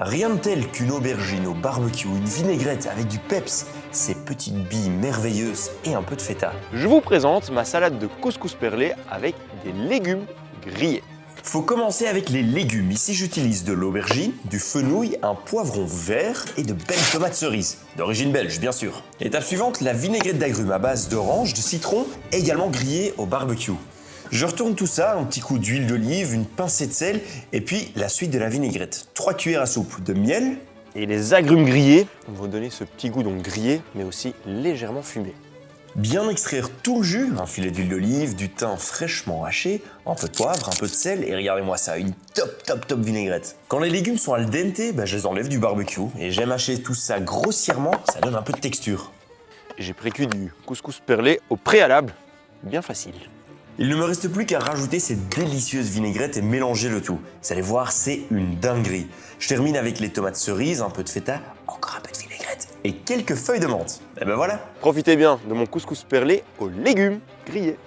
Rien de tel qu'une aubergine au barbecue, une vinaigrette avec du peps, ces petites billes merveilleuses et un peu de feta. Je vous présente ma salade de couscous perlé avec des légumes grillés. Faut commencer avec les légumes. Ici, j'utilise de l'aubergine, du fenouil, un poivron vert et de belles tomates cerises. D'origine belge, bien sûr. Étape suivante, la vinaigrette d'agrumes à base d'orange, de citron, également grillée au barbecue. Je retourne tout ça, un petit coup d'huile d'olive, une pincée de sel, et puis la suite de la vinaigrette. 3 cuillères à soupe de miel. Et les agrumes grillés vont donner ce petit goût donc grillé, mais aussi légèrement fumé. Bien extraire tout le jus, un filet d'huile d'olive, du thym fraîchement haché, un peu de poivre, un peu de sel, et regardez-moi ça, une top top top vinaigrette. Quand les légumes sont al dente, bah, je les enlève du barbecue, et j'aime hacher tout ça grossièrement, ça donne un peu de texture. J'ai précuit du couscous perlé au préalable, bien facile. Il ne me reste plus qu'à rajouter cette délicieuse vinaigrette et mélanger le tout. Vous allez voir, c'est une dinguerie. Je termine avec les tomates cerises, un peu de feta, encore un peu de vinaigrette et quelques feuilles de menthe. Et ben voilà Profitez bien de mon couscous perlé aux légumes grillés.